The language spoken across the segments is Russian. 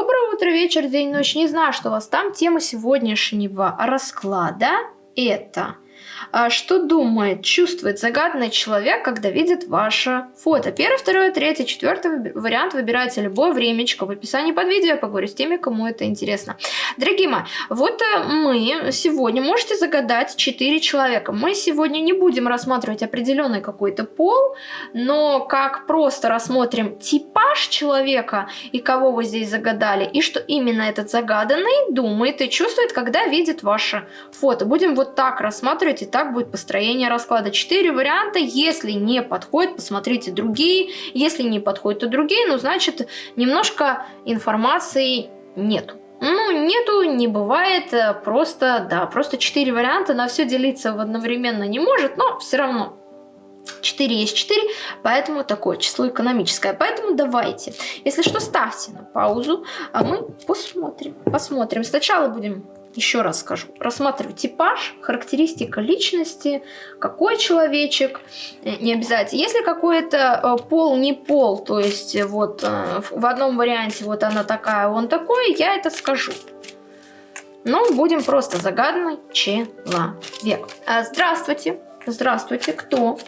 Доброе утро, вечер, день, ночь. Не знаю, что у вас там. Тема сегодняшнего расклада это что думает, чувствует загаданный человек, когда видит ваше фото. Первый, второй, третий, четвертый вариант выбирайте любое времечко в описании под видео. Я поговорю с теми, кому это интересно. Дорогие мои, вот э, мы сегодня можете загадать 4 человека. Мы сегодня не будем рассматривать определенный какой-то пол, но как просто рассмотрим типаж человека и кого вы здесь загадали, и что именно этот загаданный думает и чувствует, когда видит ваше фото. Будем вот так рассматривать так будет построение расклада. Четыре варианта. Если не подходит, посмотрите другие. Если не подходят, то другие. Ну, значит, немножко информации нету. Ну, нету, не бывает, просто, да, просто четыре варианта, на все делиться одновременно не может, но все равно 4 есть 4, поэтому такое число экономическое. Поэтому давайте, если что, ставьте на паузу, а мы посмотрим. Посмотрим. Сначала будем еще раз скажу, рассматривать типаж, характеристика личности, какой человечек, э, не обязательно. Если какой-то э, пол не пол, то есть э, вот в одном варианте вот она такая, он такой, я это скажу. Но будем просто загаданный человек. Здравствуйте, здравствуйте, кто?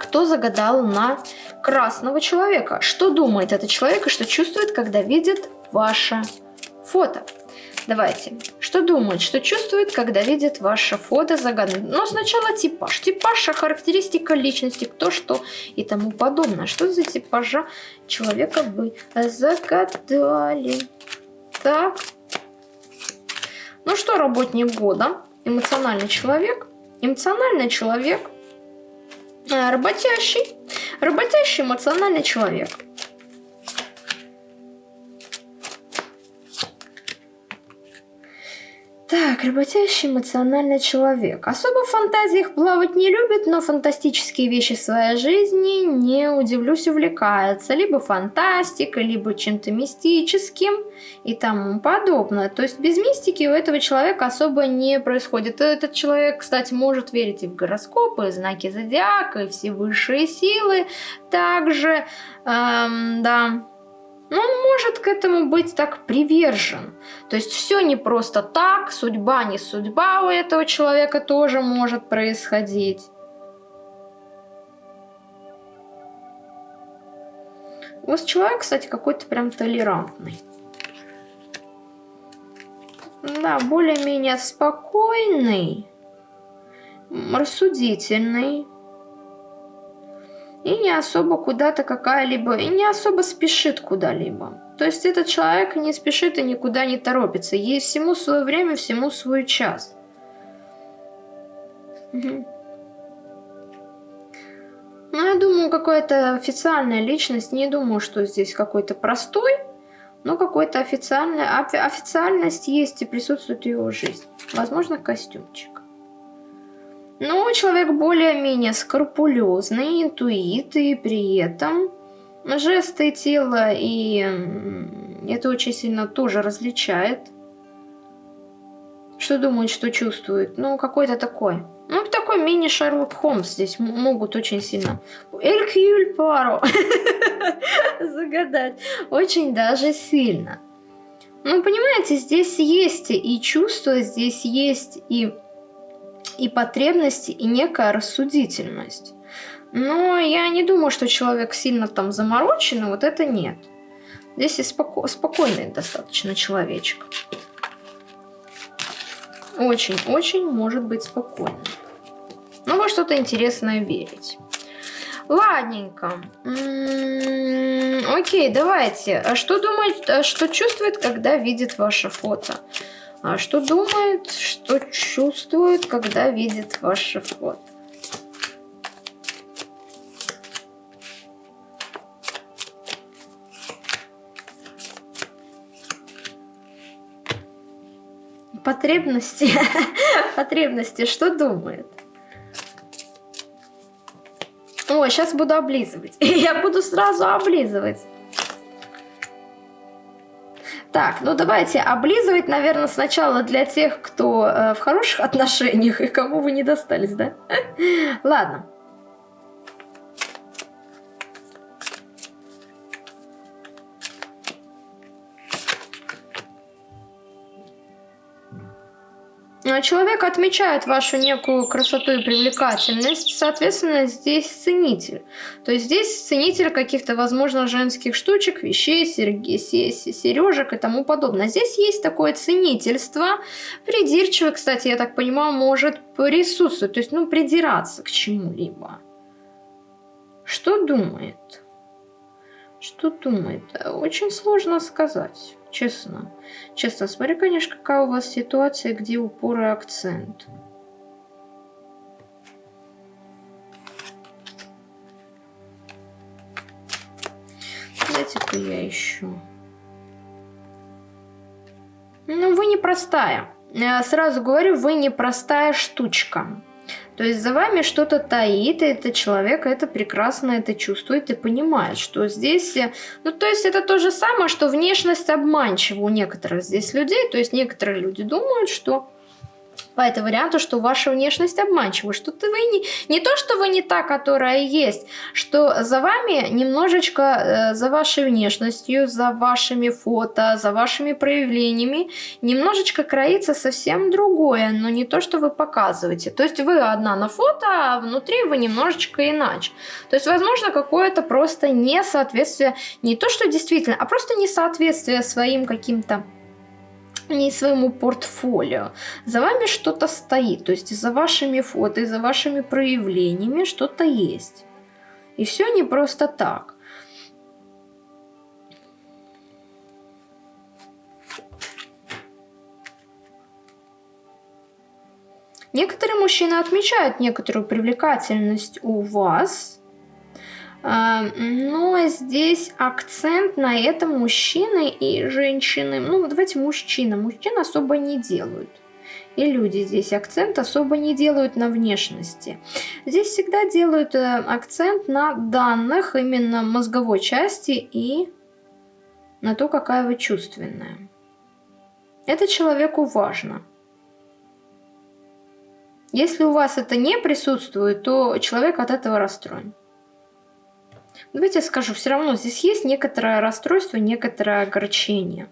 Кто загадал на красного человека? Что думает этот человек и что чувствует, когда видит ваше фото? Давайте. Что думает, что чувствует, когда видит ваше фото загадано? Но сначала типаж. Типаж, характеристика личности, кто что и тому подобное. Что за типажа человека вы загадали? Так. Ну что, работник года? Эмоциональный человек. Эмоциональный человек. А, работящий. Работящий эмоциональный человек. Так, работящий эмоциональный человек. Особо в фантазиях плавать не любит, но фантастические вещи в своей жизни, не удивлюсь, увлекается. Либо фантастикой, либо чем-то мистическим и тому подобное. То есть без мистики у этого человека особо не происходит. Этот человек, кстати, может верить и в гороскопы, и знаки зодиака, и все высшие силы. Также, эм, да но он может к этому быть так привержен. То есть все не просто так, судьба не судьба у этого человека тоже может происходить. У вас человек, кстати, какой-то прям толерантный. Да, более-менее спокойный, рассудительный и не особо куда-то какая-либо, и не особо спешит куда-либо. То есть этот человек не спешит и никуда не торопится. Есть всему свое время, всему свой час. Угу. Ну, я думаю, какая-то официальная личность. Не думаю, что здесь какой-то простой, но какой-то официальный, официальность есть и присутствует в его жизни. Возможно, костюмчик. Но человек более-менее скрупулезный, интуит, и при этом жесты тела и это очень сильно тоже различает. Что думает, что чувствует? Ну, какой-то такой. Ну, такой мини-Шерлок Холмс здесь могут очень сильно. Элькюль Паро загадать. Очень даже сильно. Ну, понимаете, здесь есть и чувства, здесь есть и и потребности, и некая рассудительность. Но я не думаю, что человек сильно там замороченный, вот это нет. Здесь и споко спокойный достаточно человечек. Очень-очень может быть спокойный. Ну, во что-то интересное верить. Ладненько. М -м -м, окей, давайте. А что думает, а что чувствует, когда видит ваше фото? А что думает, что чувствует, когда видит ваше фото? Потребности, потребности, что думает? О, сейчас буду облизывать. Я буду сразу облизывать. Так, ну давайте облизывать, наверное, сначала для тех, кто э, в хороших отношениях и кому вы не достались, да? Ладно. Человек отмечает вашу некую красоту и привлекательность, соответственно, здесь ценитель. То есть здесь ценитель каких-то, возможно, женских штучек, вещей, сережек и тому подобное. Здесь есть такое ценительство. Придирчивый, кстати, я так понимаю, может присутствовать, то есть, ну, придираться к чему-либо. Что думает? Что думает? Очень сложно сказать честно. Честно, смотри, конечно, какая у вас ситуация, где упор и акцент. Дайте-ка я ищу. Ну, вы непростая. Я сразу говорю, вы непростая штучка. То есть за вами что-то таит, и этот человек это прекрасно это чувствует и понимает, что здесь... Э, ну, то есть это то же самое, что внешность обманчива у некоторых здесь людей. То есть некоторые люди думают, что по этому варианту, что ваша внешность обманчива, что ты вы не, не то, что вы не та, которая есть, что за вами немножечко, э, за вашей внешностью, за вашими фото, за вашими проявлениями, немножечко кроится совсем другое, но не то, что вы показываете. То есть вы одна на фото, а внутри вы немножечко иначе. То есть, возможно, какое-то просто несоответствие, не то, что действительно, а просто несоответствие своим каким-то не своему портфолио. За вами что-то стоит, то есть за вашими фото, за вашими проявлениями что-то есть. И все не просто так. Некоторые мужчины отмечают некоторую привлекательность у вас, но здесь акцент на этом мужчины и женщины. Ну, давайте мужчина. Мужчин особо не делают. И люди здесь акцент особо не делают на внешности. Здесь всегда делают э, акцент на данных именно мозговой части и на то, какая вы чувственная. Это человеку важно. Если у вас это не присутствует, то человек от этого расстроен. Давайте я скажу, все равно здесь есть некоторое расстройство, некоторое огорчение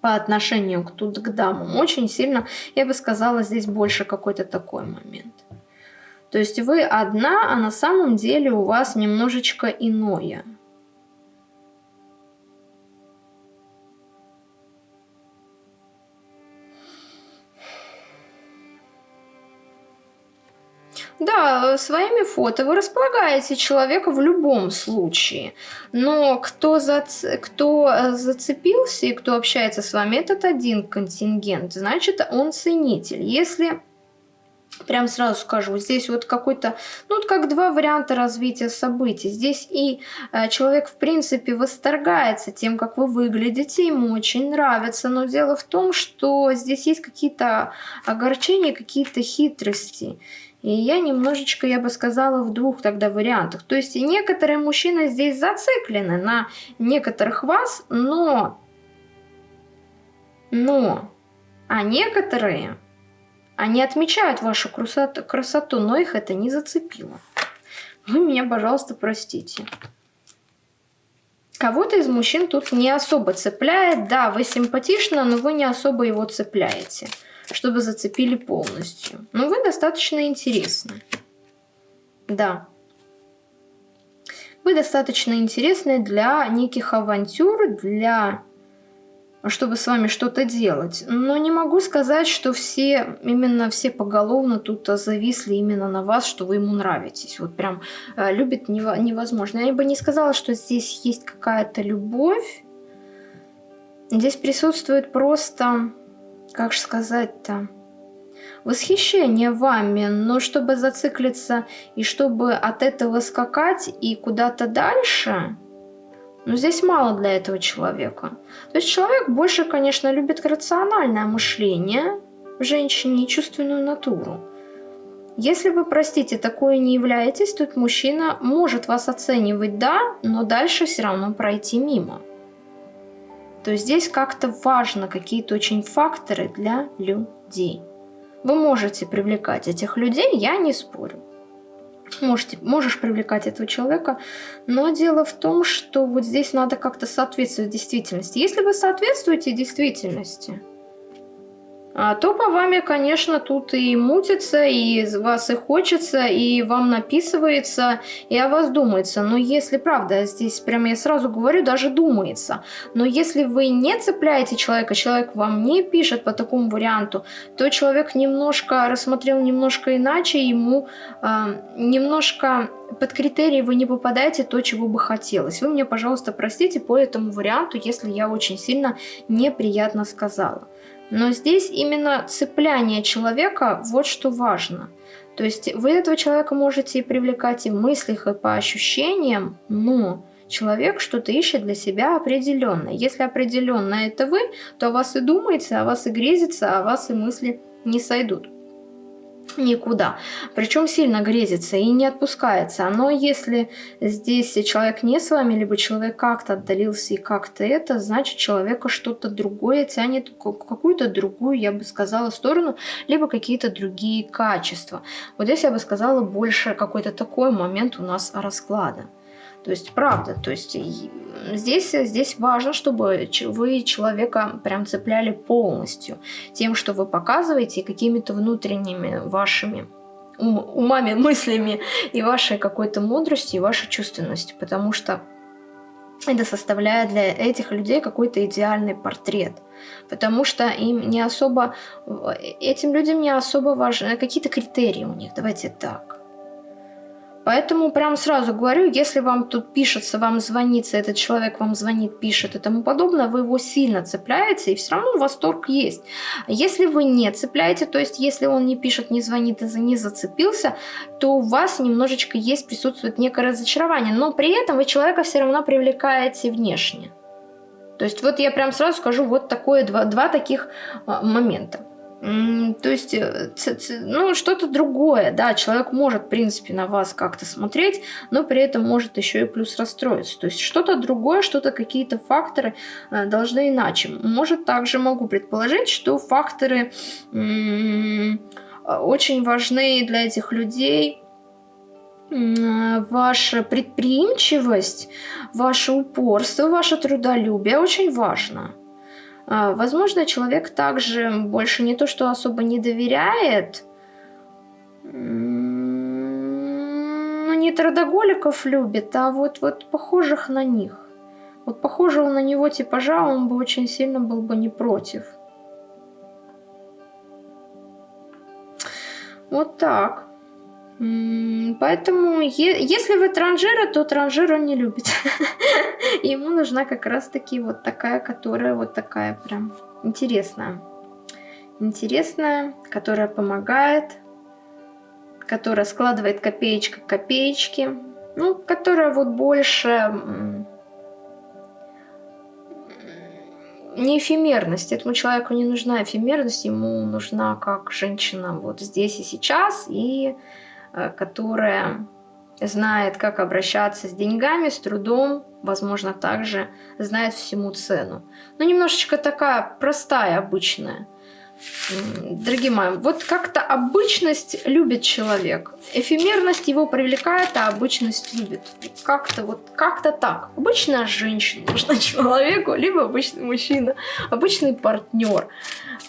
по отношению к, тут, к дамам. Очень сильно, я бы сказала, здесь больше какой-то такой момент. То есть вы одна, а на самом деле у вас немножечко иное. Да, своими фото вы располагаете человека в любом случае. Но кто, зац... кто э, зацепился и кто общается с вами, этот один контингент. Значит, он ценитель. Если прям сразу скажу, здесь вот какой-то, ну вот как два варианта развития событий. Здесь и э, человек в принципе восторгается тем, как вы выглядите, ему очень нравится, но дело в том, что здесь есть какие-то огорчения, какие-то хитрости. И я немножечко, я бы сказала, в двух тогда вариантах. То есть некоторые мужчины здесь зациклены на некоторых вас, но... Но... А некоторые, они отмечают вашу красоту, красоту, но их это не зацепило. Вы меня, пожалуйста, простите. Кого-то из мужчин тут не особо цепляет. Да, вы симпатичны, но вы не особо его цепляете чтобы зацепили полностью. Но вы достаточно интересны. Да. Вы достаточно интересны для неких авантюр, для чтобы с вами что-то делать. Но не могу сказать, что все, именно все поголовно тут зависли именно на вас, что вы ему нравитесь. Вот прям э, любит невозможно. Я бы не сказала, что здесь есть какая-то любовь. Здесь присутствует просто как же сказать-то, восхищение вами, но чтобы зациклиться и чтобы от этого скакать и куда-то дальше, ну здесь мало для этого человека. То есть человек больше, конечно, любит рациональное мышление в женщине и чувственную натуру. Если вы, простите, такое не являетесь, тут мужчина может вас оценивать, да, но дальше все равно пройти мимо то здесь как-то важно какие-то очень факторы для людей. Вы можете привлекать этих людей, я не спорю. Можете, можешь привлекать этого человека, но дело в том, что вот здесь надо как-то соответствовать действительности. Если вы соответствуете действительности, а, то по вами, конечно, тут и мутится, и вас и хочется, и вам написывается, и о вас думается. Но если, правда, здесь прямо я сразу говорю, даже думается. Но если вы не цепляете человека, человек вам не пишет по такому варианту, то человек немножко рассмотрел немножко иначе, ему э, немножко под критерии вы не попадаете то, чего бы хотелось. Вы мне, пожалуйста, простите по этому варианту, если я очень сильно неприятно сказала. Но здесь именно цепляние человека, вот что важно. То есть вы этого человека можете и привлекать и в мыслях, и по ощущениям, но человек что-то ищет для себя определенное. Если определенно это вы, то о вас и думается, о вас и грезится, о вас и мысли не сойдут никуда. Причем сильно грезится и не отпускается. Но если здесь человек не с вами, либо человек как-то отдалился и как-то это, значит человека что-то другое тянет, какую-то другую, я бы сказала, сторону, либо какие-то другие качества. Вот здесь я бы сказала больше какой-то такой момент у нас расклада. То есть, правда, то есть здесь, здесь важно, чтобы вы человека прям цепляли полностью тем, что вы показываете, какими-то внутренними вашими умами, мыслями и вашей какой-то мудростью, и вашей чувственностью, потому что это составляет для этих людей какой-то идеальный портрет. Потому что им не особо, этим людям не особо важны какие-то критерии у них, давайте так. Поэтому прям сразу говорю, если вам тут пишется, вам звонится, этот человек вам звонит, пишет и тому подобное, вы его сильно цепляете, и все равно восторг есть. Если вы не цепляете, то есть если он не пишет, не звонит и не зацепился, то у вас немножечко есть, присутствует некое разочарование, но при этом вы человека все равно привлекаете внешне. То есть вот я прям сразу скажу вот такое, два, два таких а, момента. То есть, э, ну, что-то другое, да, человек может, в принципе, на вас как-то смотреть, но при этом может еще и плюс расстроиться. То есть, что-то другое, что-то, какие-то факторы э, должны иначе. Может, также могу предположить, что факторы очень важны для этих людей, ваша предприимчивость, ваше упорство, ваше трудолюбие очень важно. А, возможно, человек также больше не то, что особо не доверяет, но не трудоголиков любит, а вот, вот похожих на них. Вот похожего на него типажа он бы очень сильно был бы не против. Вот так. Поэтому, если вы транжира, то транжира не любит. Ему нужна как раз-таки вот такая, которая вот такая прям интересная. Интересная, которая помогает, которая складывает копеечка к копеечке. Ну, которая вот больше не эфемерность. Этому человеку не нужна эфемерность, ему нужна как женщина вот здесь и сейчас, и которая знает, как обращаться с деньгами, с трудом, возможно, также знает всему цену. Но немножечко такая простая, обычная. Дорогие мои, вот как-то обычность любит человек. Эфемерность его привлекает, а обычность любит. Как-то вот, как-то так. Обычная женщина нужна человеку, либо обычный мужчина, обычный партнер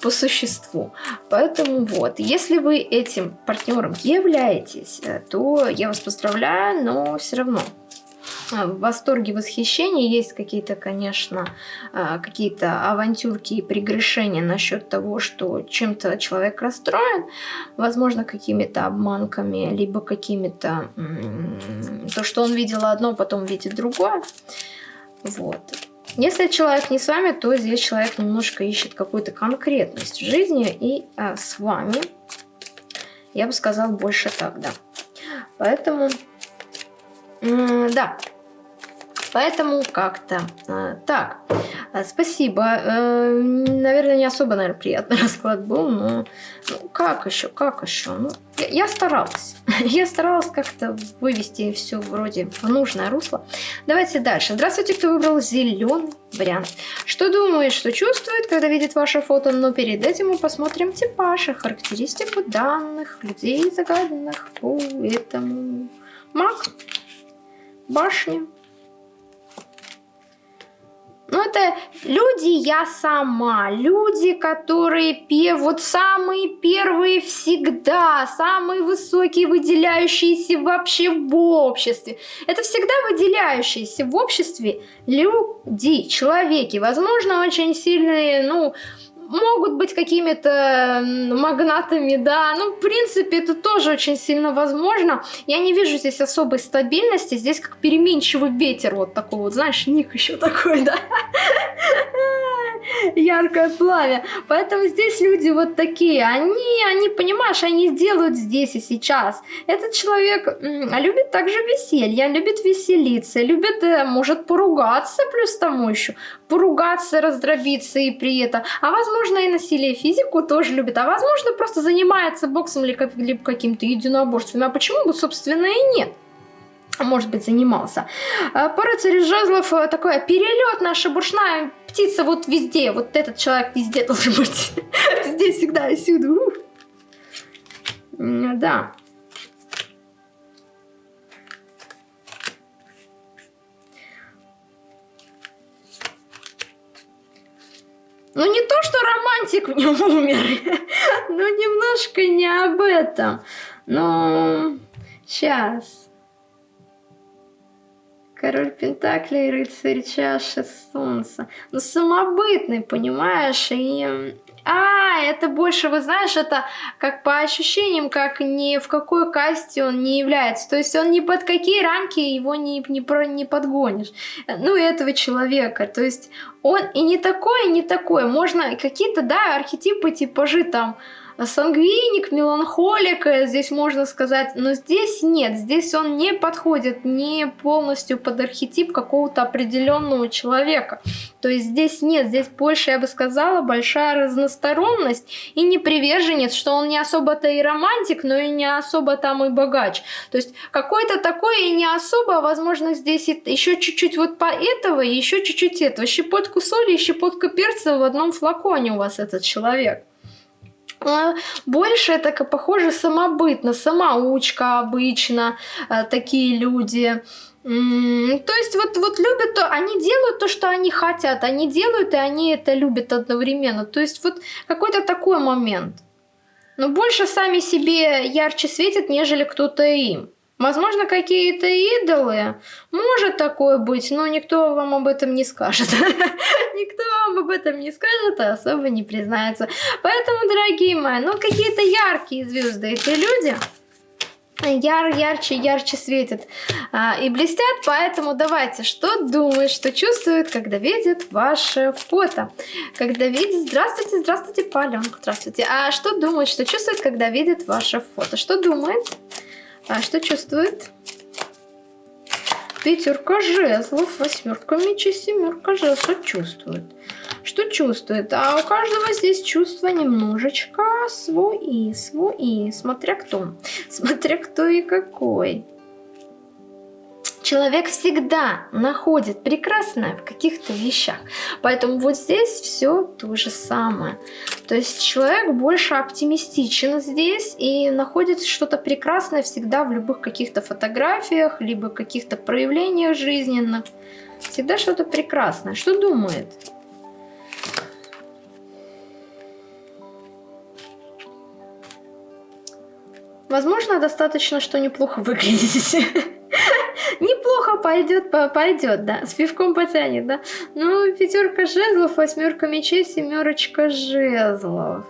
по существу. Поэтому вот, если вы этим партнером являетесь, э, то я вас поздравляю, но все равно в восторге, восхищении. Есть какие-то, конечно, а, какие-то авантюрки и прегрешения насчет того, что чем-то человек расстроен, возможно, какими-то обманками, либо какими-то... То, что он видел одно, потом видит другое. Вот. Если человек не с вами, то здесь человек немножко ищет какую-то конкретность в жизни, и а, с вами, я бы сказал, больше так, да. Поэтому, да, Поэтому как-то э, так. Спасибо. Э, наверное, не особо, наверное, приятный расклад был, но ну, как еще, как еще? Ну, я, я старалась. я старалась как-то вывести все вроде в нужное русло. Давайте дальше. Здравствуйте, кто выбрал зеленый вариант. Что думает, что чувствует, когда видит ваше фото? Но перед этим мы посмотрим типаж характеристику данных людей загаданных по этому маг, башня, Ну, это люди я сама, люди, которые пе вот самые первые всегда, самые высокие, выделяющиеся вообще в обществе. Это всегда выделяющиеся в обществе люди, человеки, возможно, очень сильные, ну, могут быть какими-то магнатами, да, ну, в принципе, это тоже очень сильно возможно. Я не вижу здесь особой стабильности, здесь как переменчивый ветер, вот такой вот, знаешь, ник еще такой, да, яркое пламя. Поэтому здесь люди вот такие, они, они, понимаешь, они делают здесь и сейчас. Этот человек любит также веселье, любит веселиться, любит, э, может поругаться плюс тому еще, поругаться, раздробиться и при этом. А возможно и насилие физику тоже любит, а возможно просто занимается боксом или каким-то единоборством. А почему бы, собственно, и нет? Может быть, занимался. А, Пара жезлов э, такое перелет наша буршная птица вот везде. Вот этот человек везде должен быть. Везде, всегда и всюду. Да. Ну не то, что романтик в нем умер, но немножко не об этом. Но сейчас. Король Пентаклей, рыцарь чаши солнца. Ну, самобытный, понимаешь? И... А, это больше, вы знаешь, это как по ощущениям, как ни в какой касте он не является. То есть он ни под какие рамки его не, не, про, не подгонишь. Ну, и этого человека. То есть он и не такой, и не такой. Можно какие-то, да, архетипы, типажи там сангвиник, меланхолик, здесь можно сказать, но здесь нет, здесь он не подходит не полностью под архетип какого-то определенного человека. То есть здесь нет, здесь больше, я бы сказала, большая разносторонность и не приверженец, что он не особо-то и романтик, но и не особо там и богач. То есть какой-то такой и не особо, а возможно здесь еще чуть-чуть вот по этого, еще чуть-чуть этого. Щепотку соли и щепотку перца в одном флаконе у вас этот человек. А, больше это похоже самобытно, самоучка обычно, а, такие люди. То есть вот, вот любят, то, они делают то, что они хотят, они делают, и они это любят одновременно. То есть вот какой-то такой момент. Но больше сами себе ярче светят, нежели кто-то им. Возможно, какие-то идолы. Может такое быть, но никто вам об этом не скажет. Никто вам об этом не скажет, а особо не признается. Поэтому, дорогие мои, ну какие-то яркие звезды эти люди яр, ярче, ярче светят а, и блестят, поэтому давайте, что думает, что чувствует, когда видит ваше фото, когда видит, здравствуйте, здравствуйте, Паленка, здравствуйте, а что думает, что чувствует, когда видит ваше фото, что думает, а что чувствует? Пятерка жезлов, восьмерка мечей, семерка жезлов. Что чувствует? Что чувствует? А у каждого здесь чувства немножечко свои, свои. Смотря кто. Смотря кто и какой. Человек всегда находит прекрасное в каких-то вещах. Поэтому вот здесь все то же самое. То есть человек больше оптимистичен здесь и находит что-то прекрасное всегда в любых каких-то фотографиях, либо каких-то проявлениях жизненных. Всегда что-то прекрасное. Что думает? Возможно, достаточно, что неплохо выглядите. Неплохо пойдет, пойдет, да. С пивком потянет, да. Ну, пятерка жезлов, восьмерка мечей, семерочка жезлов.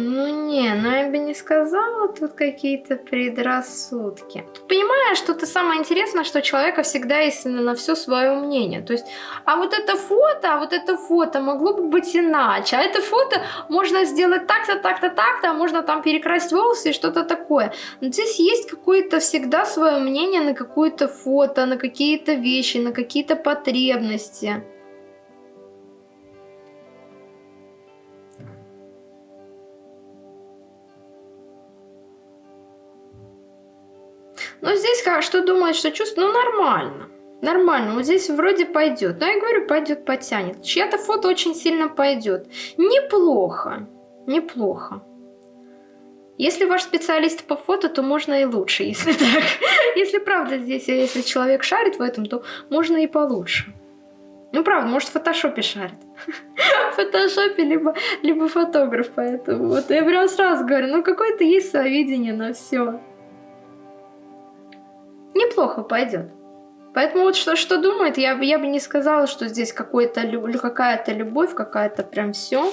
Ну не, ну я бы не сказала, тут какие-то предрассудки. Тут понимаешь, что ты самое интересное, что у человека всегда есть на все свое мнение. То есть, а вот это фото, а вот это фото могло бы быть иначе. А это фото можно сделать так-то, так-то, так-то, а можно там перекрасить волосы и что-то такое. Но здесь есть какое-то всегда свое мнение на какое-то фото, на какие-то вещи, на какие-то потребности. Но здесь как, что думает, что чувствует, ну нормально. Нормально, вот здесь вроде пойдет. Но я говорю, пойдет, потянет. Чья-то фото очень сильно пойдет. Неплохо, неплохо. Если ваш специалист по фото, то можно и лучше, если так. Если правда здесь, если человек шарит в этом, то можно и получше. Ну, правда, может, в фотошопе шарит. в фотошопе, либо, либо фотограф, поэтому вот я прям сразу говорю, ну, какое-то есть свое видение на все. Неплохо пойдет. Поэтому вот что, что думает, я, я бы не сказала, что здесь какая-то любовь, какая-то прям все.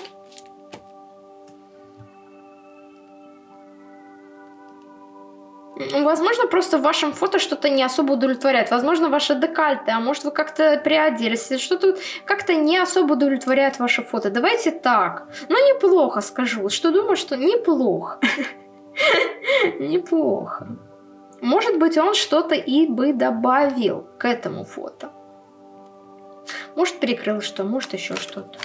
Возможно, просто в вашем фото что-то не особо удовлетворяет. Возможно, ваши декальты, а может вы как-то приоделись. Что-то как-то не особо удовлетворяет ваше фото. Давайте так. Ну, неплохо скажу. Что думаю, что неплохо. Неплохо. Может быть, он что-то и бы добавил к этому фото. Может, перекрыл что, может, еще что-то.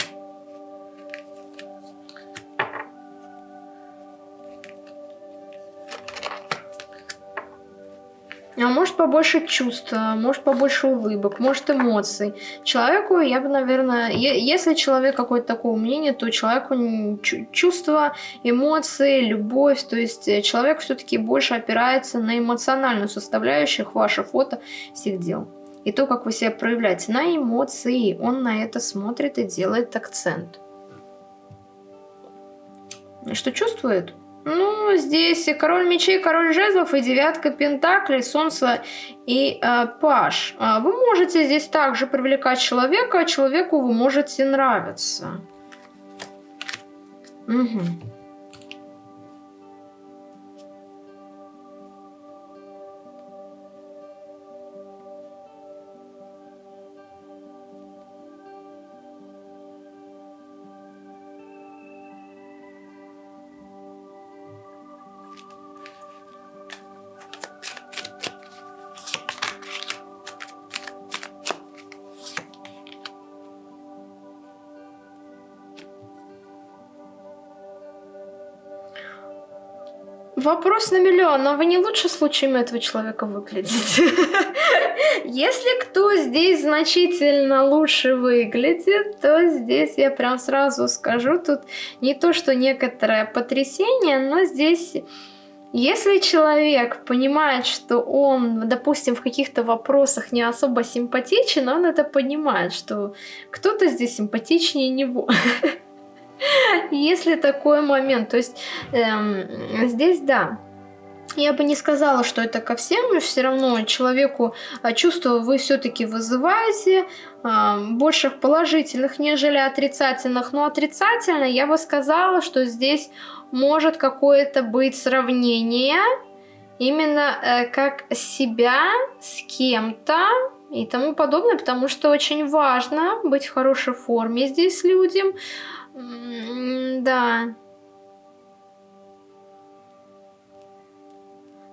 Может побольше чувств, может побольше улыбок, может эмоций. Человеку, я бы, наверное, если человек какое-то такое мнение, то человеку чувства, эмоции, любовь, то есть э, человек все-таки больше опирается на эмоциональную составляющую ваших фото всех дел. И то, как вы себя проявляете на эмоции, он на это смотрит и делает акцент. Что чувствует? Ну, здесь король мечей, король жезлов и девятка пентаклей, солнце и э, паш. А вы можете здесь также привлекать человека, а человеку вы можете нравиться. Угу. Вопрос на миллион, но вы не лучше случаями этого человека выглядите? Если кто здесь значительно лучше выглядит, то здесь я прям сразу скажу, тут не то, что некоторое потрясение, но здесь... Если человек понимает, что он, допустим, в каких-то вопросах не особо симпатичен, он это понимает, что кто-то здесь симпатичнее него. Если такой момент, то есть эм, здесь да, я бы не сказала, что это ко всем, но все равно человеку а, чувства вы все-таки вызываете, а, больше положительных, нежели отрицательных. Но отрицательно я бы сказала, что здесь может какое-то быть сравнение именно э, как себя с кем-то и тому подобное, потому что очень важно быть в хорошей форме здесь людям, да.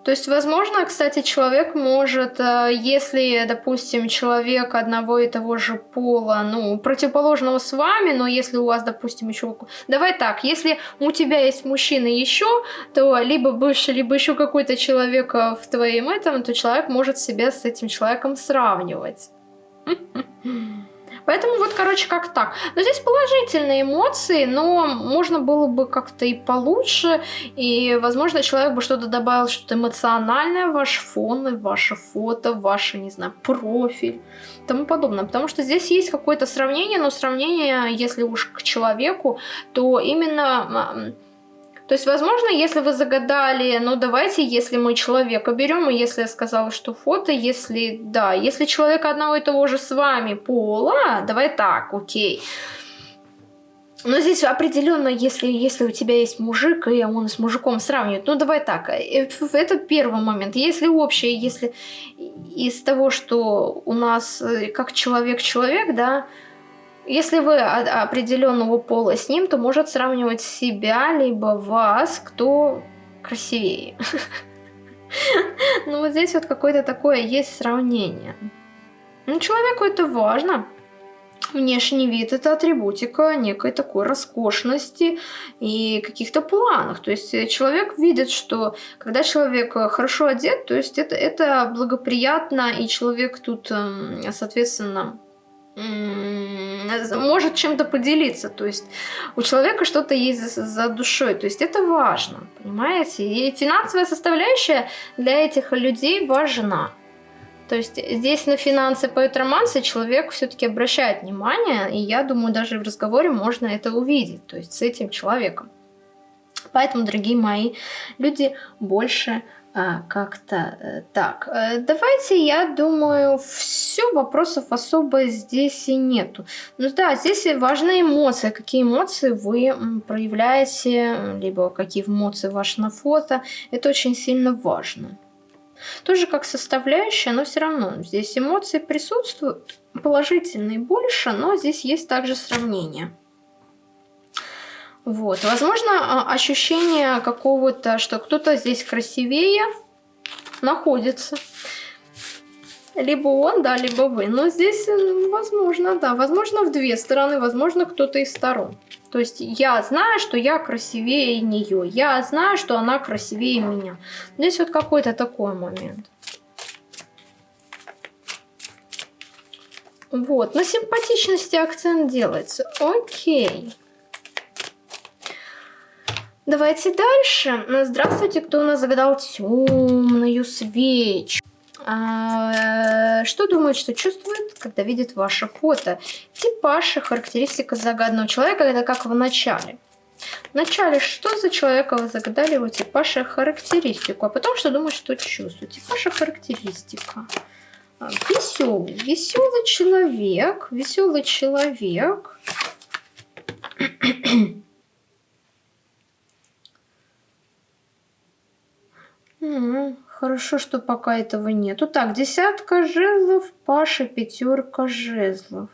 То есть, возможно, кстати, человек может, э, если, допустим, человек одного и того же пола, ну, противоположного с вами, но если у вас, допустим, еще... Давай так, если у тебя есть мужчина еще, то либо бывший, либо еще какой-то человек э, в твоем этом, то человек может себя с этим человеком сравнивать. Поэтому вот, короче, как так. Но здесь положительные эмоции, но можно было бы как-то и получше. И, возможно, человек бы что-то добавил, что-то эмоциональное ваш фон, ваше фото, в ваш, не знаю, профиль тому подобное. Потому что здесь есть какое-то сравнение, но сравнение, если уж к человеку, то именно то есть, возможно, если вы загадали, ну давайте, если мы человека берем, и если я сказала, что фото, если, да, если человек одного и того же с вами пола, давай так, окей. Но здесь определенно, если, если у тебя есть мужик, и он с мужиком сравнивает, ну давай так, э, это первый момент. Если общее, если из того, что у нас э, как человек-человек, да, если вы определенного пола с ним, то может сравнивать себя, либо вас, кто красивее. Ну вот здесь вот какое-то такое есть сравнение. Ну, человеку это важно. Внешний вид – это атрибутика некой такой роскошности и каких-то планах. То есть человек видит, что когда человек хорошо одет, то есть это, это благоприятно, и человек тут, эм, соответственно, может чем-то поделиться. То есть у человека что-то есть за, за душой. То есть это важно, понимаете? И финансовая составляющая для этих людей важна. То есть здесь на финансы поет романсы человек все-таки обращает внимание, и я думаю, даже в разговоре можно это увидеть, то есть с этим человеком. Поэтому, дорогие мои, люди больше а, как-то э, так. Э, давайте, я думаю, все, вопросов особо здесь и нету. Ну да, здесь важны эмоции. Какие эмоции вы проявляете, либо какие эмоции ваши на фото. Это очень сильно важно. Тоже как составляющая, но все равно здесь эмоции присутствуют, положительные больше, но здесь есть также сравнение. Вот, возможно, а, ощущение какого-то, что кто-то здесь красивее находится. Либо он, да, либо вы. Но здесь, возможно, да, возможно, в две стороны, возможно, кто-то из сторон. То есть я знаю, что я красивее нее, я знаю, что она красивее меня. Здесь вот какой-то такой момент. Вот, на симпатичности акцент делается. Окей. Давайте дальше. Здравствуйте, кто у нас загадал темную свечу? А, что думает, что чувствует, когда видит ваше фото? Типаж и характеристика загаданного человека, это как в начале. В начале, что за человека вы загадали его типаж и характеристику, а потом, что думает, что чувствует. Типаж и характеристика. Веселый. Веселый человек. Веселый человек. хорошо, что пока этого нету. Так, десятка жезлов, Паша, пятерка жезлов.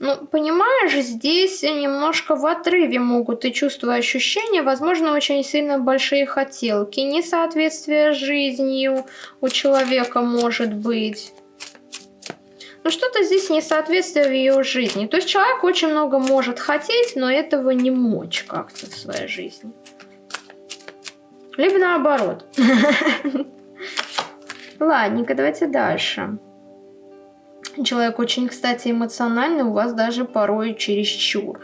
Ну, понимаешь, здесь немножко в отрыве могут и чувства, и ощущения, возможно, очень сильно большие хотелки, несоответствие жизнью у человека может быть. Ну, что-то здесь несоответствие в ее жизни. То есть человек очень много может хотеть, но этого не мочь как-то в своей жизни. Либо наоборот. Ладненько, давайте дальше. Человек очень, кстати, эмоциональный, у вас даже порой чересчур.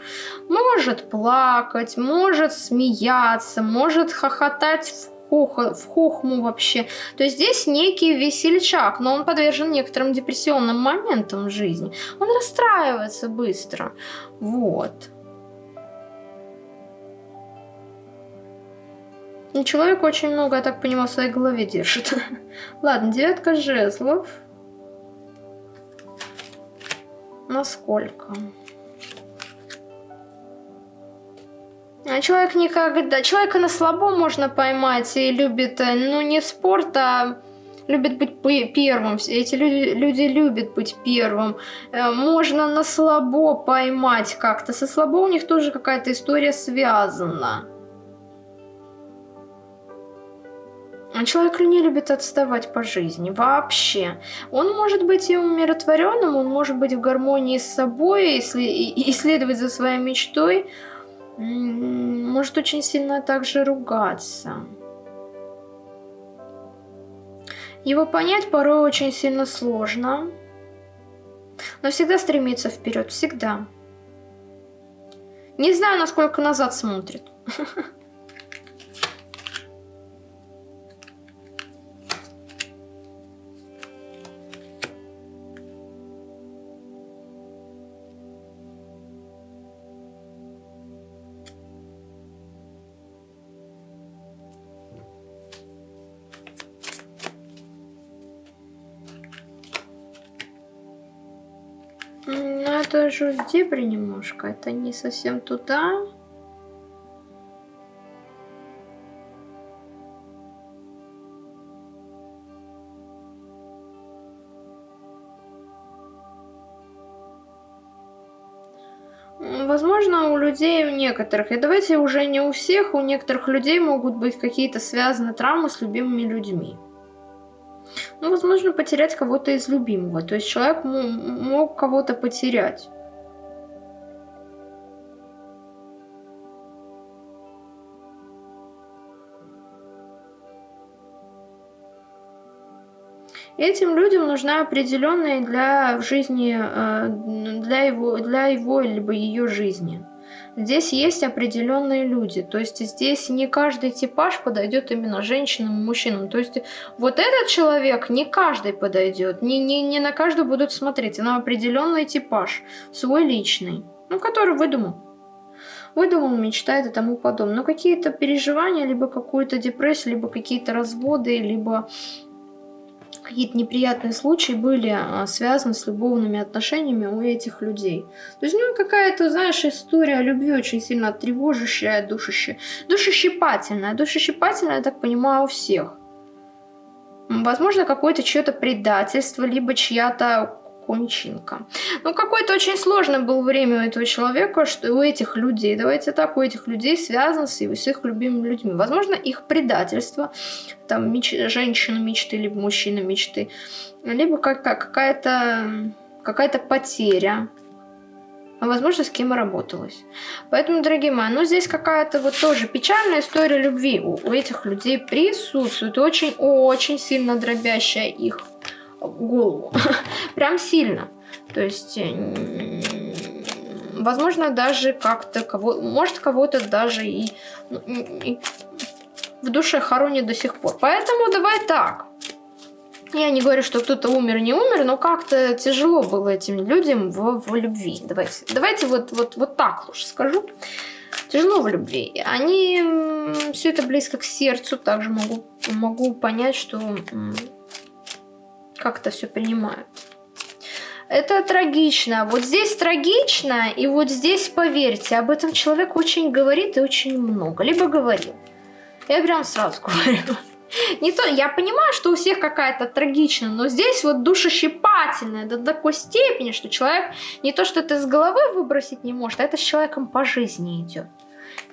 Может плакать, может смеяться, может хохотать в, в хохму вообще. То есть здесь некий весельчак, но он подвержен некоторым депрессионным моментам в жизни. Он расстраивается быстро. Вот. И человек очень много, я так понимаю, в своей голове держит. Ладно, девятка жезлов. Насколько? А человек никогда... Человека на слабо можно поймать и любит, э, ну, не спорт, а любит быть первым. Эти люди, люди любят быть первым. Э, можно на слабо поймать как-то. Со слабо у них тоже какая-то история связана. Человек не любит отставать по жизни вообще. Он может быть и умиротворенным, он может быть в гармонии с собой, и исследовать за своей мечтой, может очень сильно также ругаться. Его понять порой очень сильно сложно, но всегда стремится вперед, всегда. Не знаю, насколько назад смотрит. это же в дебри немножко. Это не совсем туда. Возможно, у людей, у некоторых, и давайте уже не у всех, у некоторых людей могут быть какие-то связаны травмы с любимыми людьми. Ну, возможно, потерять кого-то из любимого. То есть человек мог кого-то потерять. Этим людям нужна определенная для жизни, э, для его, для его либо ее жизни. Здесь есть определенные люди, то есть здесь не каждый типаж подойдет именно женщинам и мужчинам. То есть вот этот человек не каждый подойдет, не, не, не на каждого будут смотреть, а на определенный типаж, свой личный, ну, который выдумал. Выдумал, мечтает и тому подобное. Но какие-то переживания, либо какую-то депрессию, либо какие-то разводы, либо какие-то неприятные случаи были а, связаны с любовными отношениями у этих людей. То есть, ну, какая-то, знаешь, история любви очень сильно тревожащая, душащая, душещипательная. Душещипательная, я так понимаю, у всех. Возможно, какое-то чье-то предательство, либо чья-то кончинка. Ну, какое-то очень сложное было время у этого человека, что у этих людей, давайте так, у этих людей связано с, с их любимыми людьми. Возможно, их предательство, там, меч, женщина мечты, либо мужчина мечты, либо как, как, какая-то какая-то потеря, а возможно, с кем и работалась. Поэтому, дорогие мои, ну здесь какая-то вот тоже печальная история любви у, у этих людей присутствует, очень-очень сильно дробящая их голову. Прям сильно. То есть, возможно, даже как-то кого... Может, кого-то даже и, ну, в душе хоронит до сих пор. Поэтому давай так. Я не говорю, что кто-то умер, не умер, но как-то тяжело было этим людям в, в любви. Давайте, давайте вот, вот, вот так лучше скажу. Тяжело в любви. Они все это близко к сердцу. Также могу, могу понять, что как это все принимают. Это трагично. Вот здесь трагично, и вот здесь, поверьте, об этом человек очень говорит и очень много. Либо говорил. Я прям сразу говорю. Не то, я понимаю, что у всех какая-то трагичная, но здесь вот душещипательная до такой степени, что человек не то, что это с головы выбросить не может, а это с человеком по жизни идет.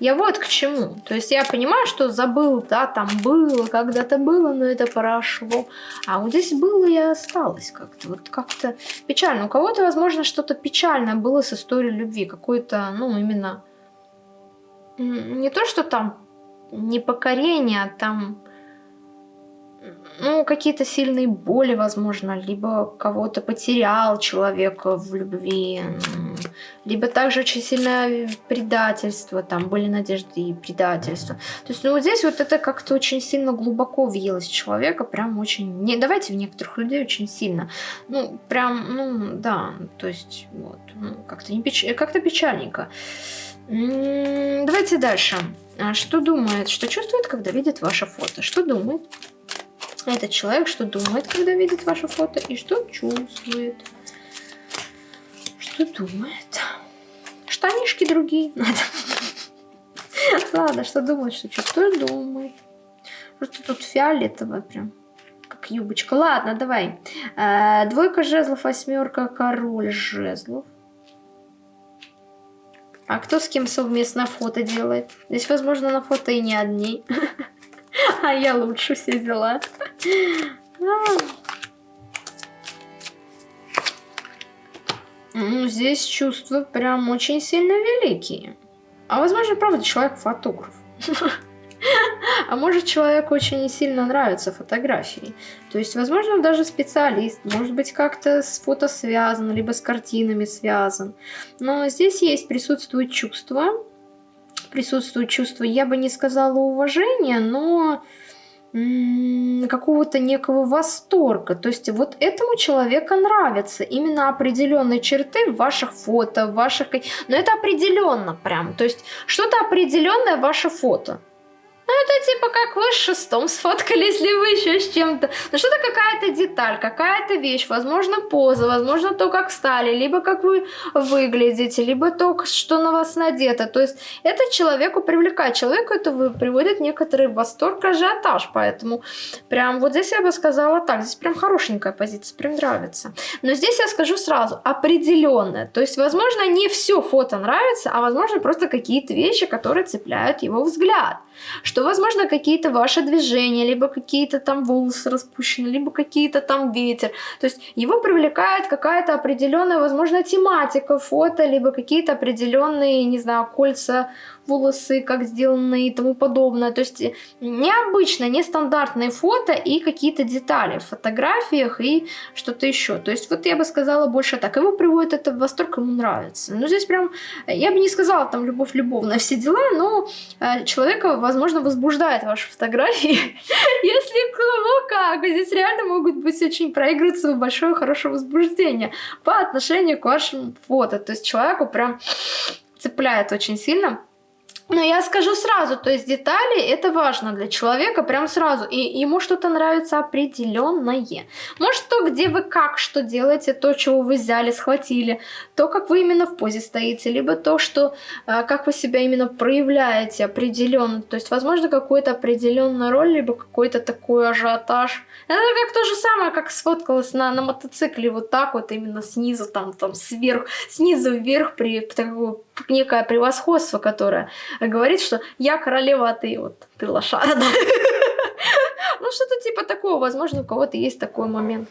Я вот к чему. То есть я понимаю, что забыл, да, там было, когда-то было, но это прошло. А вот здесь было и осталось как-то. Вот как-то печально. У кого-то, возможно, что-то печальное было с историей любви. Какое-то, ну, именно... Не то, что там непокорение, а там ну, какие-то сильные боли, возможно, либо кого-то потерял человека в любви, либо также очень сильное предательство, там были надежды и предательство. То есть, ну, вот здесь вот это как-то очень сильно глубоко въелось в человека, прям очень, не, давайте в некоторых людей очень сильно, ну, прям, ну, да, то есть, вот, ну, как-то печ... как-то печальненько. Давайте дальше. А что думает, что чувствует, когда видит ваше фото? Что думает? Этот человек, что думает, когда видит ваше фото, и что чувствует. Что думает. Штанишки другие надо. Ладно, что думает, что чувствует, думает. Просто тут фиолетовое прям. Как юбочка. Ладно, давай. Э, двойка жезлов, восьмерка, король жезлов. А кто с кем совместно фото делает? Здесь, возможно, на фото и не одни. А я лучше все дела. Ну, здесь чувства прям очень сильно великие. А возможно, правда, человек фотограф. А может, человеку очень сильно нравятся фотографии. То есть, возможно, даже специалист, может быть, как-то с фото связан, либо с картинами связан. Но здесь есть, присутствует чувство, присутствует чувство, я бы не сказала уважения, но какого-то некого восторга. То есть вот этому человеку нравятся именно определенные черты в ваших фото, в ваших... Но это определенно прям. То есть что-то определенное ваше фото. Ну, это типа как вы с шестом сфоткались, ли вы еще с чем-то. Ну, что-то какая-то деталь, какая-то вещь, возможно, поза, возможно, то, как стали, либо как вы выглядите, либо то, что на вас надето. То есть это человеку привлекает. Человеку это приводит некоторый восторг, ажиотаж. Поэтому прям вот здесь я бы сказала так. Здесь прям хорошенькая позиция, прям нравится. Но здесь я скажу сразу, определенная. То есть, возможно, не все фото нравится, а возможно, просто какие-то вещи, которые цепляют его взгляд. Что что, возможно, какие-то ваши движения, либо какие-то там волосы распущены, либо какие-то там ветер. То есть его привлекает какая-то определенная, возможно, тематика фото, либо какие-то определенные, не знаю, кольца волосы, как сделаны и тому подобное. То есть необычно, нестандартные фото и какие-то детали в фотографиях и что-то еще. То есть вот я бы сказала больше так. Его приводит это в восторг, ему нравится. Ну здесь прям, я бы не сказала там любовь любовная, все дела, но э, человека, возможно, возбуждает ваши фотографии. Если кого как, здесь реально могут быть очень проигрываться большое хорошее возбуждение по отношению к вашим фото. То есть человеку прям цепляет очень сильно. Но я скажу сразу, то есть детали это важно для человека прям сразу. И ему что-то нравится определенное. Может то, где вы как что делаете, то, чего вы взяли, схватили, то, как вы именно в позе стоите, либо то, что э, как вы себя именно проявляете определенно. То есть, возможно, какую-то определенную роль, либо какой-то такой ажиотаж. Это как то же самое, как сфоткалась на, на мотоцикле вот так вот, именно снизу, там, там, сверху, снизу вверх, при такое некое превосходство, которое говорит, что я королева, а ты вот, ты лошара. Ну, что-то типа такого, возможно, у кого-то есть такой момент.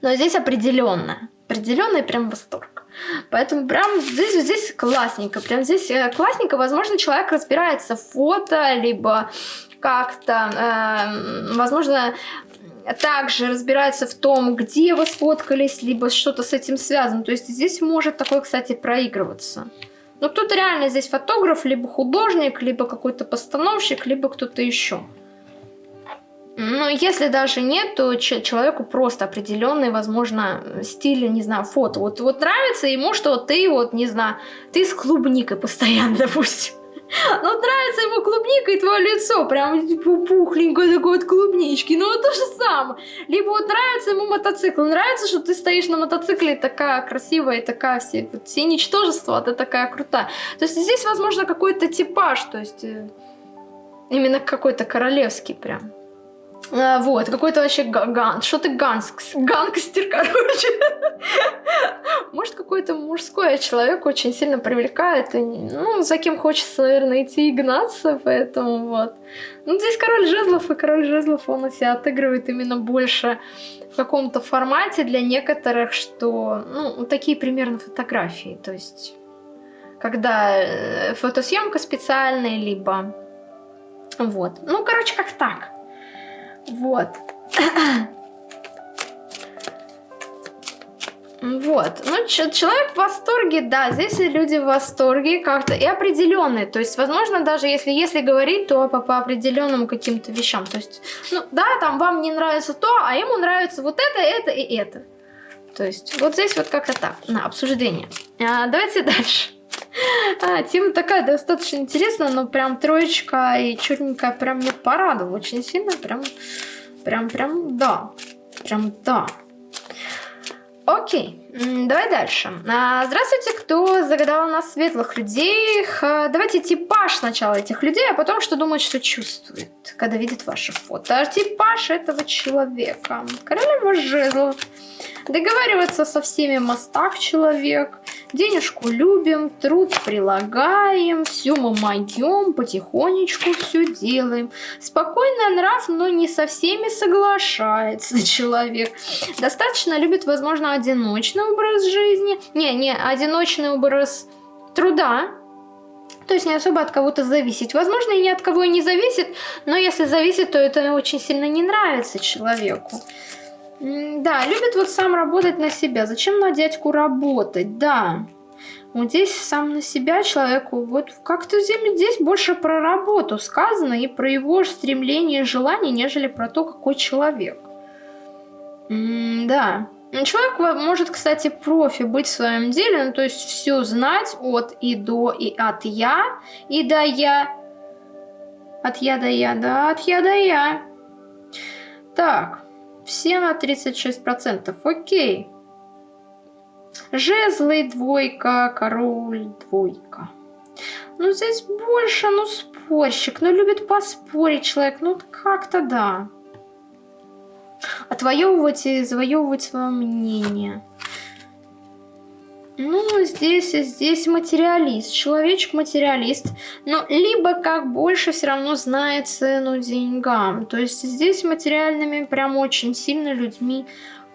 Но здесь определенно, определенный прям восторг. Поэтому прям здесь, здесь классненько, прям здесь э, классненько, возможно, человек разбирается в фото, либо как-то, э, возможно, также разбирается в том, где вы сфоткались, либо что-то с этим связано. То есть здесь может такое, кстати, проигрываться. Ну, тут реально здесь фотограф, либо художник, либо какой-то постановщик, либо кто-то еще. Но если даже нет, то человеку просто определенный, возможно, стиль, не знаю, фото. Вот, вот нравится ему, что ты вот, не знаю, ты с клубникой постоянно, допустим. Ну, нравится ему клубника и твое лицо, прям типа пухленькое такое от клубнички. Ну, то же самое. Либо вот нравится ему мотоцикл. Нравится, что ты стоишь на мотоцикле такая красивая, такая все, все ничтожества, а ты такая крутая. То есть здесь, возможно, какой-то типаж, то есть э, именно какой-то королевский прям. А, вот, какой-то вообще ган. Что ты ганг, гангстер, короче. Может, какой-то мужской человек очень сильно привлекает. И, ну, за кем хочется, наверное, идти и гнаться, поэтому вот. Ну, здесь король жезлов, и король жезлов, он себя отыгрывает именно больше в каком-то формате для некоторых, что, ну, такие примерно фотографии. То есть, когда э, фотосъемка специальная, либо... Вот. Ну, короче, как так. Вот. Вот. Ну, человек в восторге, да, здесь люди в восторге как-то и определенные. То есть, возможно, даже если, если говорить, то по, по определенным каким-то вещам. То есть, ну, да, там вам не нравится то, а ему нравится вот это, это и это. То есть, вот здесь вот как-то так, на обсуждение. А, давайте дальше. А, тема такая достаточно интересная, но прям троечка и черненькая прям мне порадовала очень сильно. Прям, прям, прям, да. Прям, да. Окей, давай дальше. А, здравствуйте, кто загадал нас светлых людей. Давайте типаж сначала этих людей, а потом что думает, что чувствует, когда видит ваше фото. Типаж этого человека. Королева жезлов. Договариваться со всеми мостах человек. Денежку любим, труд прилагаем, все мы моем, потихонечку все делаем. Спокойный нрав, но не со всеми соглашается человек. Достаточно любит, возможно, одиночный образ жизни. Не, не, одиночный образ труда, то есть не особо от кого-то зависеть. Возможно, и ни от кого и не зависит, но если зависит, то это очень сильно не нравится человеку. Да, любит вот сам работать на себя. Зачем на дядьку работать? Да. Вот здесь сам на себя человеку, вот как-то здесь больше про работу сказано и про его стремление и желание, нежели про то, какой человек. М да. Человек может, кстати, профи быть в своем деле, ну, то есть все знать от и до, и от я, и до я. От я до я, да, от я до я. Так. Все на 36%. Окей. Жезлы двойка, король двойка. Ну, здесь больше, ну, спорщик. Ну, любит поспорить человек. Ну, как-то да. Отвоевывать и завоевывать свое мнение. Ну, здесь, здесь материалист, человечек-материалист, но либо как больше все равно знает цену деньгам. То есть здесь материальными прям очень сильно людьми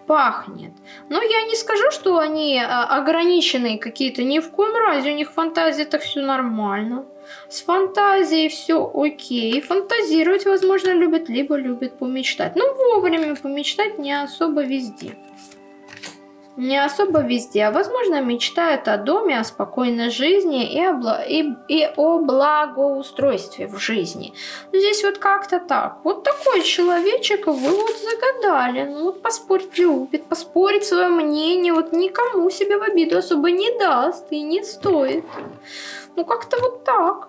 пахнет. Но я не скажу, что они а, ограниченные какие-то, ни в коем разе, у них фантазия так все нормально. С фантазией все окей. Фантазировать, возможно, любят, либо любят помечтать. Но вовремя помечтать не особо везде не особо везде, а возможно мечтают о доме, о спокойной жизни и о, бла и, и о благоустройстве в жизни. Здесь вот как-то так. Вот такой человечек вы вот загадали. Ну вот поспорить любит, поспорить свое мнение, вот никому себе в обиду особо не даст и не стоит. Ну как-то вот так.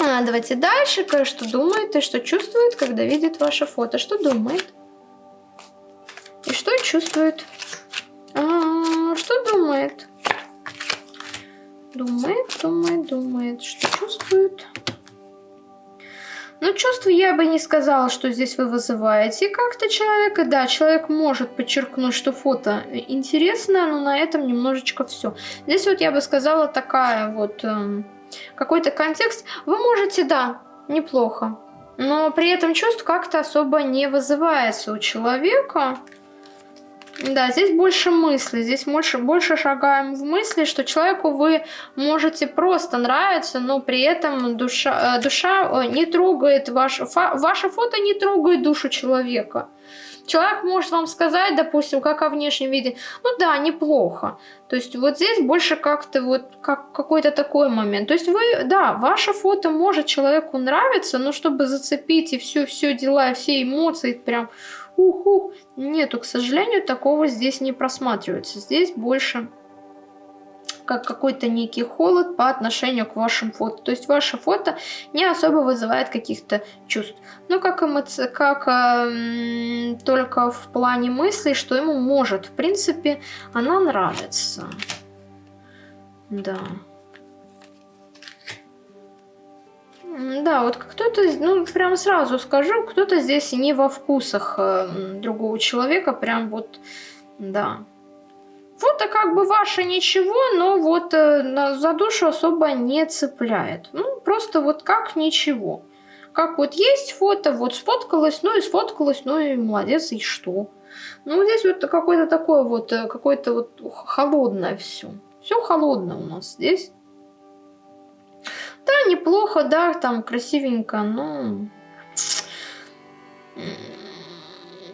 А, давайте дальше. Что думает и что чувствует, когда видит ваше фото? Что думает? И что чувствует? Что думает? Думает, думает, думает. Что чувствует? Ну, чувство я бы не сказала, что здесь вы вызываете как-то человека. Да, человек может подчеркнуть, что фото интересное, но на этом немножечко все. Здесь вот я бы сказала такая вот... Эм, Какой-то контекст. Вы можете, да, неплохо. Но при этом чувство как-то особо не вызывается у человека. Да, здесь больше мысли, здесь больше, больше шагаем в мысли, что человеку вы можете просто нравиться, но при этом душа, э, душа э, не трогает, ваш, фа, ваше фото не трогает душу человека. Человек может вам сказать, допустим, как о внешнем виде, ну да, неплохо. То есть вот здесь больше как-то вот как какой-то такой момент. То есть вы, да, ваше фото может человеку нравиться, но чтобы зацепить и все, все дела, все эмоции прям ух-ух. Нету, к сожалению, такого здесь не просматривается. Здесь больше как какой-то некий холод по отношению к вашим фото. То есть ваше фото не особо вызывает каких-то чувств. Ну, как, эмоци... как э, только в плане мыслей, что ему может, в принципе, она нравится. Да. Да, вот кто-то, ну, прям сразу скажу, кто-то здесь не во вкусах э, другого человека, прям вот, да. Фото как бы ваше ничего, но вот э, за душу особо не цепляет. Ну, просто вот как ничего. Как вот есть фото, вот сфоткалось, ну и сфоткалось, ну и молодец, и что? Ну, здесь вот какое-то такое вот, э, какое-то вот холодное все. Все холодное у нас здесь. Да, неплохо, да, там красивенько, но...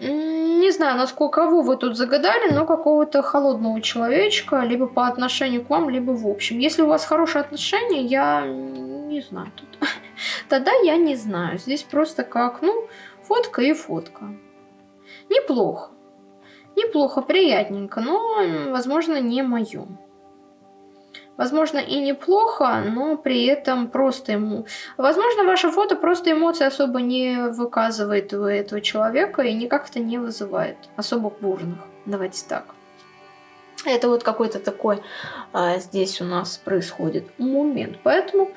Не знаю, насколько кого вы тут загадали, но какого-то холодного человечка, либо по отношению к вам, либо в общем. Если у вас хорошие отношения, я не знаю тут. Тогда я не знаю. Здесь просто как, ну, фотка и фотка. Неплохо. Неплохо, приятненько, но, возможно, не мое. Возможно, и неплохо, но при этом просто ему... Возможно, ваше фото просто эмоции особо не выказывает у этого человека и никак это не вызывает особо бурных. Давайте так. Это вот какой-то такой а, здесь у нас происходит момент. Поэтому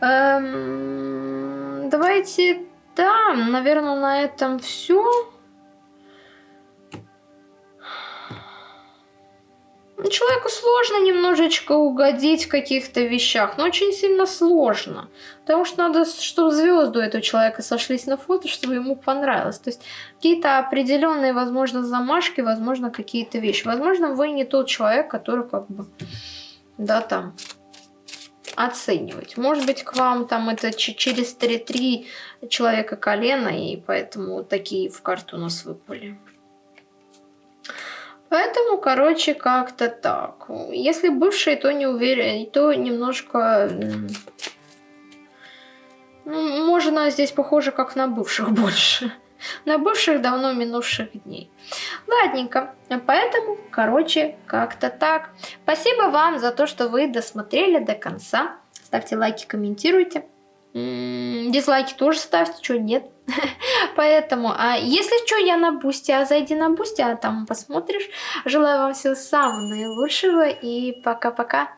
эм, давайте, да, наверное, на этом все. Человеку сложно немножечко угодить в каких-то вещах, но очень сильно сложно. Потому что надо, чтобы звезды у этого человека сошлись на фото, чтобы ему понравилось. То есть какие-то определенные, возможно, замашки, возможно, какие-то вещи. Возможно, вы не тот человек, который как бы, да, там, оценивать. Может быть, к вам там это через 3-3 человека колено, и поэтому такие в карту у нас выпали. Поэтому, короче, как-то так. Если бывшие, то не уверен, то немножко... Ну, можно здесь похоже как на бывших больше. На бывших давно минувших дней. Ладненько. Поэтому, короче, как-то так. Спасибо вам за то, что вы досмотрели до конца. Ставьте лайки, комментируйте. Дизлайки тоже ставьте, что нет. Поэтому, а если что, я на бусте, а зайди на бусте, а там посмотришь. Желаю вам всего самого наилучшего и пока-пока.